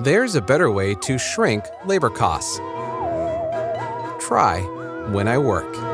There's a better way to shrink labor costs. Try when I work.